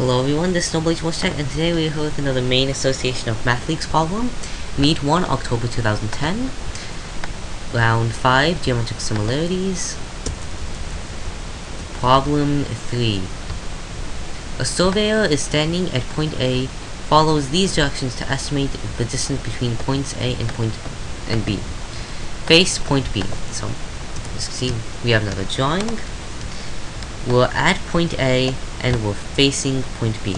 Hello everyone, this is Snowbleach Tech, and today we are another Maine association of Math Leagues problem. Meet 1, October 2010. Round 5, Geometric Similarities. Problem 3. A surveyor is standing at point A, follows these directions to estimate the distance between points A and point and B. Face point B. So, let's see, we have another drawing. We're at point A, and we're facing point B.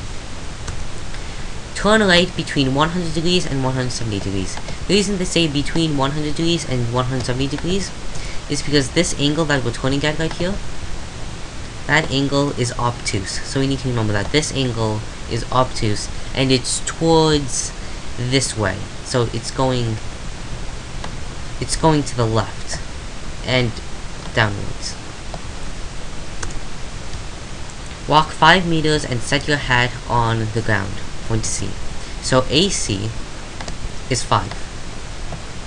Turn right between 100 degrees and 170 degrees. The reason they say between 100 degrees and 170 degrees is because this angle that we're turning at right here, that angle is obtuse. So we need to remember that this angle is obtuse and it's towards this way. So it's going it's going to the left and downwards. Walk 5 meters and set your hat on the ground. Point C. So AC is 5.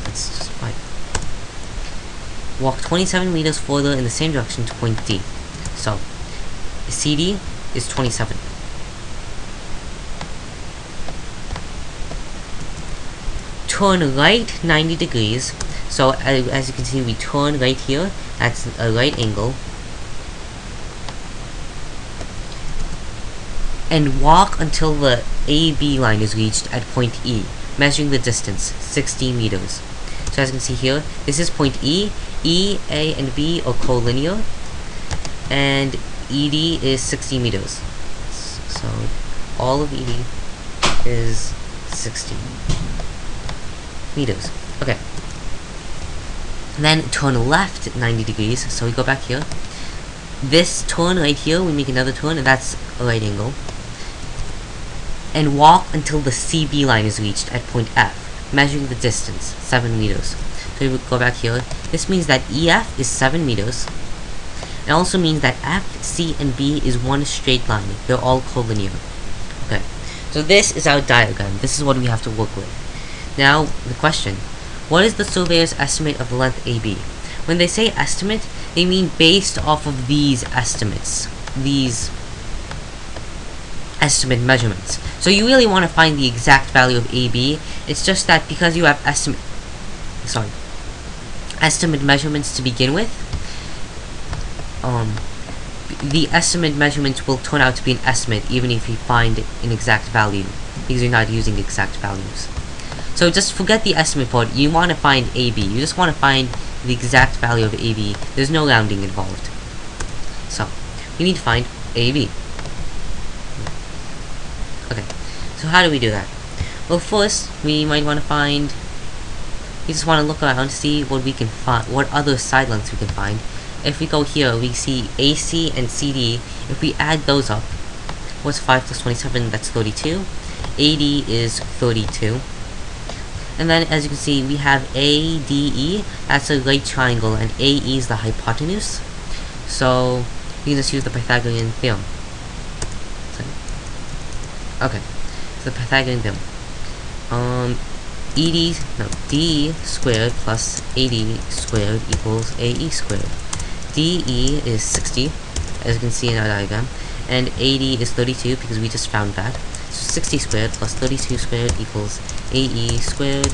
That's just 5. Walk 27 meters further in the same direction to point D. So CD is 27. Turn right 90 degrees. So as you can see, we turn right here. That's a right angle. And walk until the AB line is reached at point E, measuring the distance, 60 meters. So as you can see here, this is point E, E, A, and B are collinear, and ED is 60 meters. So all of ED is 60 meters. Okay. And then turn left 90 degrees, so we go back here. This turn right here, we make another turn, and that's a right angle and walk until the CB line is reached at point F, measuring the distance, 7 meters. So we go back here. This means that EF is 7 meters. It also means that F, C, and B is one straight line. They're all collinear. Okay, so this is our diagram. This is what we have to work with. Now, the question. What is the surveyor's estimate of the length AB? When they say estimate, they mean based off of these estimates. These estimate measurements. So you really want to find the exact value of AB. It's just that because you have estimate, sorry, estimate measurements to begin with, um, the estimate measurements will turn out to be an estimate even if you find an exact value because you're not using exact values. So just forget the estimate part. You want to find AB. You just want to find the exact value of AB. There's no rounding involved. So, we need to find AB. Okay, so how do we do that? Well, first, we might want to find... We just want to look around to see what we can find, what other side lengths we can find. If we go here, we see AC and CD. If we add those up, what's 5 plus 27? That's 32. AD is 32. And then, as you can see, we have ADE. That's a right triangle, and AE is the hypotenuse. So, we can just use the Pythagorean theorem. Okay, the Pythagorean theorem. Um, ED, no, D squared plus AD squared equals AE squared. DE is 60, as you can see in our diagram, and AD is 32 because we just found that. So 60 squared plus 32 squared equals AE squared.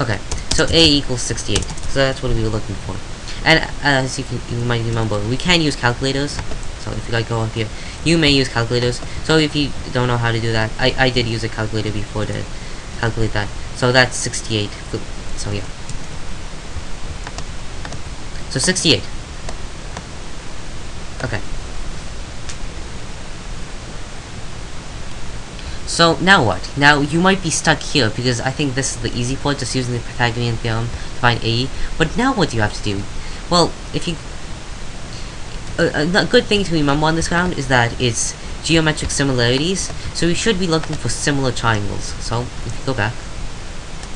Okay, so A equals 68. So that's what we were looking for. And as you, can, you might remember, we can use calculators. So if you like go up here, you may use calculators. So if you don't know how to do that, I, I did use a calculator before to calculate that. So that's 68. So yeah. So 68. Okay. So now what? Now you might be stuck here because I think this is the easy part, just using the Pythagorean theorem to find AE. But now what do you have to do? Well, if you... A, a good thing to remember on this round is that it's geometric similarities, so we should be looking for similar triangles. So, if you go back,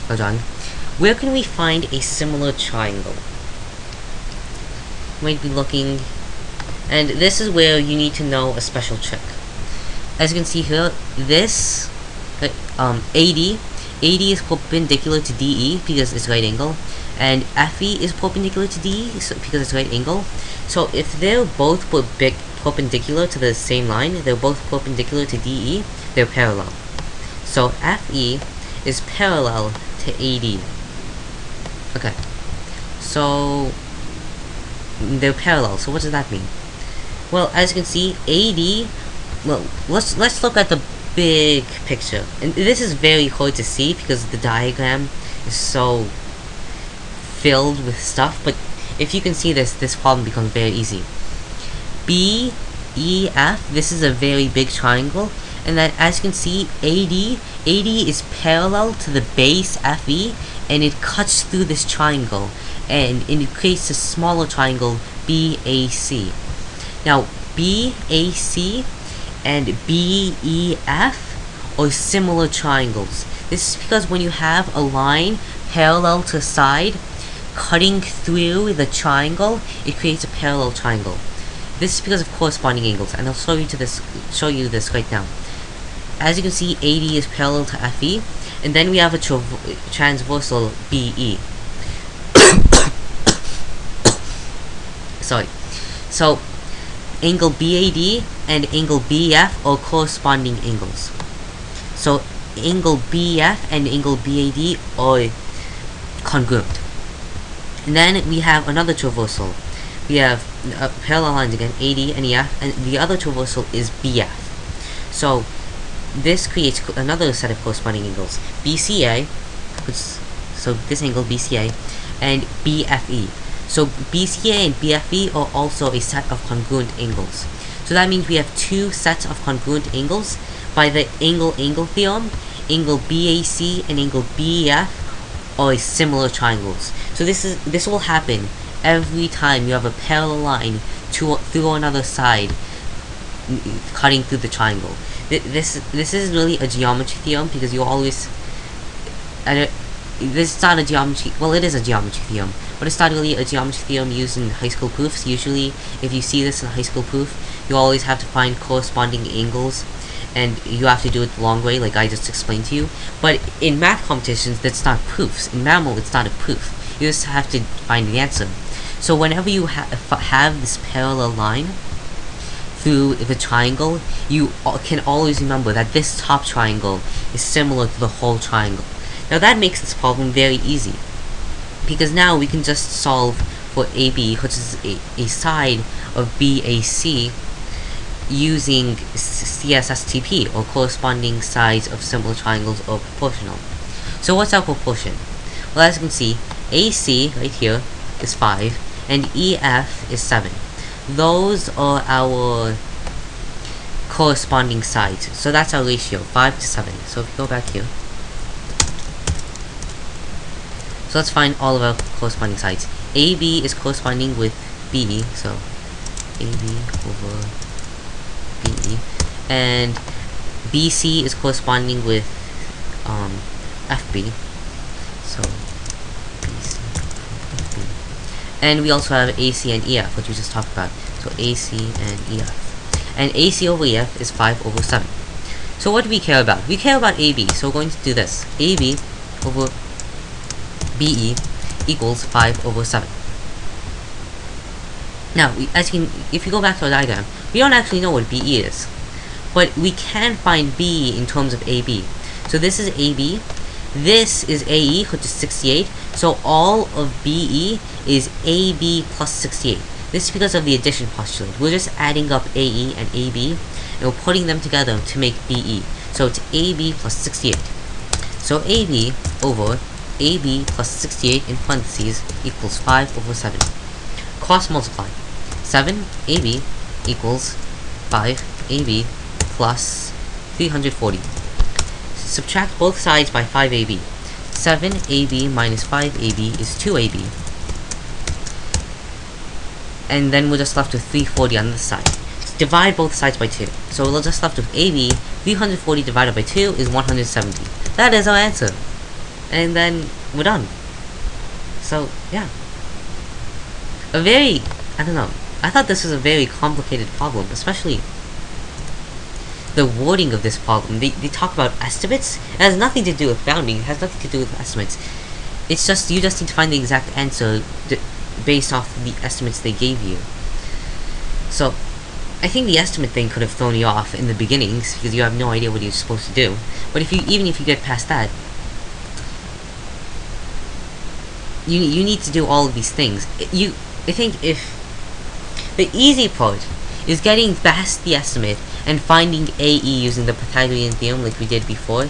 go down, where can we find a similar triangle? We might be looking, and this is where you need to know a special trick as you can see here, this um, AD AD is perpendicular to DE because it's right angle, and FE is perpendicular to DE because it's right angle. So if they're both perpendicular to the same line, they're both perpendicular to DE, they're parallel. So FE is parallel to AD. Okay. So they're parallel. So what does that mean? Well, as you can see, AD. Well, let's let's look at the big picture. And this is very hard to see because the diagram is so filled with stuff. But if you can see this, this problem becomes very easy. B, E, F. This is a very big triangle, and then as you can see, AD. AD is parallel to the base FE, and it cuts through this triangle, and, and it creates a smaller triangle BAC. Now, BAC and BEF are similar triangles. This is because when you have a line parallel to a side, cutting through the triangle, it creates a parallel triangle. This is because of corresponding angles, and I'll show you to this show you this right now. As you can see, AD is parallel to FE, and then we have a transversal BE. Sorry. So, angle BAD and angle BF are corresponding angles. So angle BF and angle BAD are congruent. And then we have another traversal. We have uh, parallel lines again, AD and EF, and the other traversal is BF. So this creates another set of corresponding angles. BCA, so this angle BCA, and BFE. So BCA and BFE are also a set of congruent angles. So that means we have two sets of congruent angles. By the angle-angle theorem, angle BAC and angle BEF are similar triangles. So this is this will happen every time you have a parallel line to through another side cutting through the triangle. This this is really a geometry theorem because you always and this is not a geometry well it is a geometry theorem but it's not really a geometry theorem used in high school proofs. Usually, if you see this in high school proof, you always have to find corresponding angles, and you have to do it the long way, like I just explained to you. But in math competitions, that's not proofs. In MAML, it's not a proof. You just have to find the answer. So whenever you ha have this parallel line through the triangle, you can always remember that this top triangle is similar to the whole triangle. Now that makes this problem very easy because now we can just solve for AB, which is a, a side of BAC, using CSSTP, or corresponding sides of similar triangles are proportional. So what's our proportion? Well, as you can see, AC, right here, is 5, and EF is 7. Those are our corresponding sides. So that's our ratio, 5 to 7. So if you go back here, So let's find all of our corresponding sides. AB is corresponding with BE, so AB over BE. And BC is corresponding with um, FB. So BC FB. And we also have AC and EF, which we just talked about. So AC and EF. And AC over EF is 5 over 7. So what do we care about? We care about AB, so we're going to do this. AB over BE equals 5 over 7. Now, as you can, if you go back to our diagram, we don't actually know what BE is. But we can find BE in terms of AB. So this is AB, this is AE, which is 68, so all of BE is AB plus 68. This is because of the addition postulate. We're just adding up AE and AB, and we're putting them together to make BE. So it's AB plus 68. So AB over AB plus 68 in parentheses equals 5 over 7. Cross multiply. 7 AB equals 5 AB plus 340. Subtract both sides by 5AB. 7AB minus 5AB is 2AB. And then we're just left with 340 on this side. Divide both sides by 2. So we're just left with AB. 340 divided by 2 is 170. That is our answer and then we're done. So, yeah. A very, I don't know, I thought this was a very complicated problem, especially the wording of this problem. They, they talk about estimates. It has nothing to do with bounding. It has nothing to do with estimates. It's just, you just need to find the exact answer based off the estimates they gave you. So, I think the estimate thing could have thrown you off in the beginnings, because you have no idea what you're supposed to do. But if you, even if you get past that, you, you need to do all of these things. You, I think if, the easy part is getting past the estimate and finding AE using the Pythagorean theorem like we did before.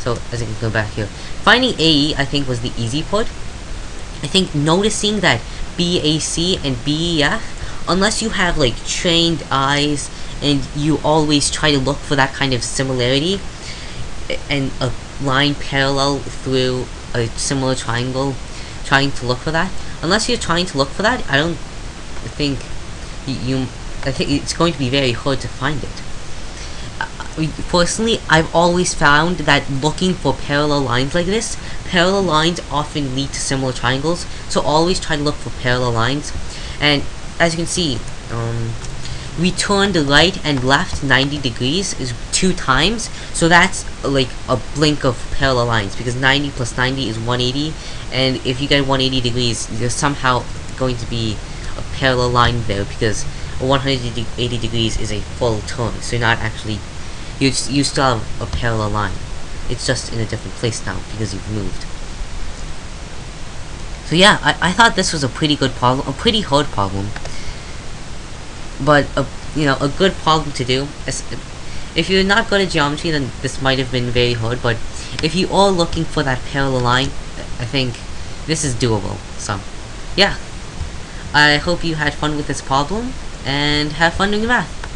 So, as I can go back here. Finding AE, I think, was the easy part. I think noticing that BAC and BEF, unless you have, like, trained eyes and you always try to look for that kind of similarity and a line parallel through a similar triangle, trying to look for that, unless you're trying to look for that, I don't think you I think it's going to be very hard to find it. Uh, personally, I've always found that looking for parallel lines like this, parallel lines often lead to similar triangles, so always try to look for parallel lines. And as you can see, um, we turned the right and left 90 degrees is two times, so that's like a blink of parallel lines, because 90 plus 90 is 180, and if you get 180 degrees, you're somehow going to be parallel line there, because 180 degrees is a full turn, so you're not actually, you, you still have a parallel line. It's just in a different place now, because you've moved. So yeah, I, I thought this was a pretty good problem, a pretty hard problem. But, a, you know, a good problem to do. If you're not good at geometry, then this might have been very hard, but if you are looking for that parallel line, I think this is doable. So, yeah. I hope you had fun with this problem, and have fun doing math.